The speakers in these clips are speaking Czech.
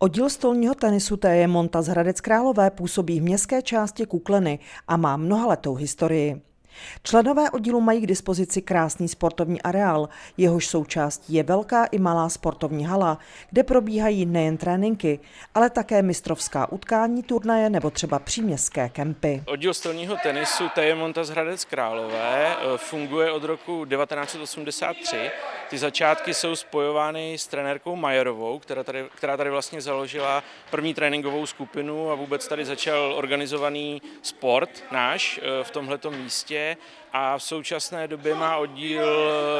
Oddíl stolního tenisu TJ Monta z Hradec Králové působí v městské části Kukleny a má mnohaletou historii. Členové oddílu mají k dispozici krásný sportovní areál, jehož součástí je velká i malá sportovní hala, kde probíhají nejen tréninky, ale také mistrovská utkání, turnaje nebo třeba příměstské kempy. Oddíl stolního tenisu Monta z Hradec Králové eh, funguje od roku 1983. Ty začátky jsou spojovány s trenérkou Majerovou, která tady, která tady vlastně založila první tréninkovou skupinu a vůbec tady začal organizovaný sport náš eh, v tomhletom místě a v současné době má oddíl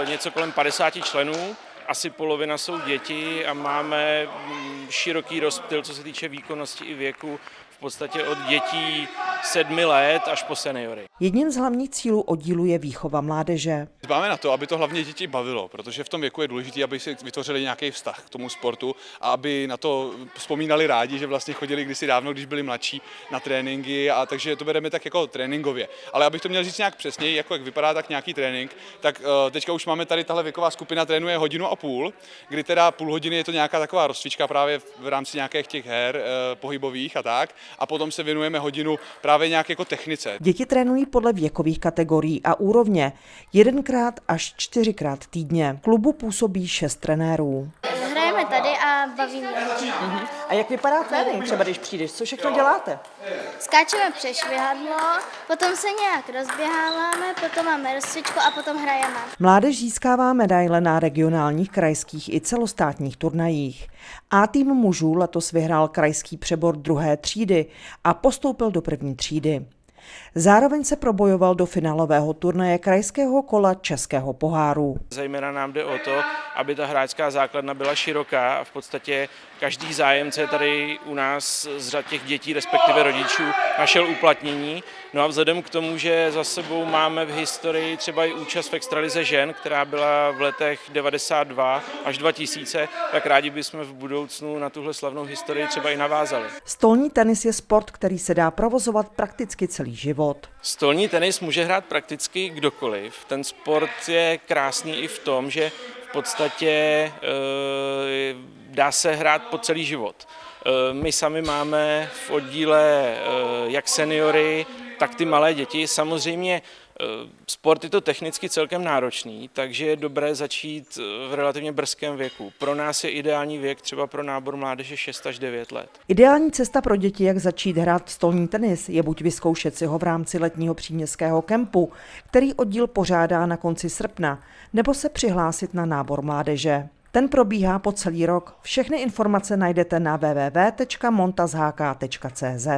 něco kolem 50 členů, asi polovina jsou děti a máme mm, široký rozptyl, co se týče výkonnosti i věku v podstatě od dětí sedmi let až po seniory. Jedním z hlavních cílů oddílu je výchova mládeže. Dbáme na to, aby to hlavně děti bavilo, protože v tom věku je důležité, aby si vytvořili nějaký vztah k tomu sportu a aby na to vzpomínali rádi, že vlastně chodili kdysi dávno, když byli mladší, na tréninky a takže to bereme tak jako tréninkově. Ale abych to měl říct nějak přesněji, jako jak vypadá tak nějaký trénink, tak uh, teďka už máme tady tahle věková skupina trénuje hodinu a půl, kdy teda půl hodiny je to nějaká taková rozcvička právě v rámci nějakých těch her uh, pohybových a tak a potom se věnujeme hodinu právě nějak jako technice. Děti trénují podle věkových kategorií a úrovně jedenkrát až čtyřikrát týdně. Klubu působí šest trenérů. Tady a bavíme. Uh-huh. A jak vypadá trénink třeba, když přijdeš? Co všechno děláte? Skáčeme přes švihadlo, potom se nějak rozběháváme, potom máme rozcvičku a potom hrajeme. Mládež získává medaile na regionálních, krajských i celostátních turnajích. A tým mužů letos vyhrál krajský přebor druhé třídy a postoupil do první třídy. Zároveň se probojoval do finálového turnaje krajského kola Českého poháru. Zejména nám jde o to, aby ta hráčská základna byla široká a v podstatě každý zájemce tady u nás z řad těch dětí, respektive rodičů, našel uplatnění. No a vzhledem k tomu, že za sebou máme v historii třeba i účast v extralize žen, která byla v letech 92 až 2000, tak rádi bychom v budoucnu na tuhle slavnou historii třeba i navázali. Stolní tenis je sport, který se dá provozovat prakticky celý život. Stolní tenis může hrát prakticky kdokoliv. Ten sport je krásný i v tom, že v podstatě e, dá se hrát po celý život. E, my sami máme v oddíle e, jak seniory, tak ty malé děti. Samozřejmě sport je to technicky celkem náročný, takže je dobré začít v relativně brzkém věku. Pro nás je ideální věk třeba pro nábor mládeže 6 až 9 let. Ideální cesta pro děti, jak začít hrát stolní tenis, je buď vyzkoušet si ho v rámci letního příměstského kempu, který oddíl pořádá na konci srpna, nebo se přihlásit na nábor mládeže. Ten probíhá po celý rok. Všechny informace najdete na www.montazhk.cz.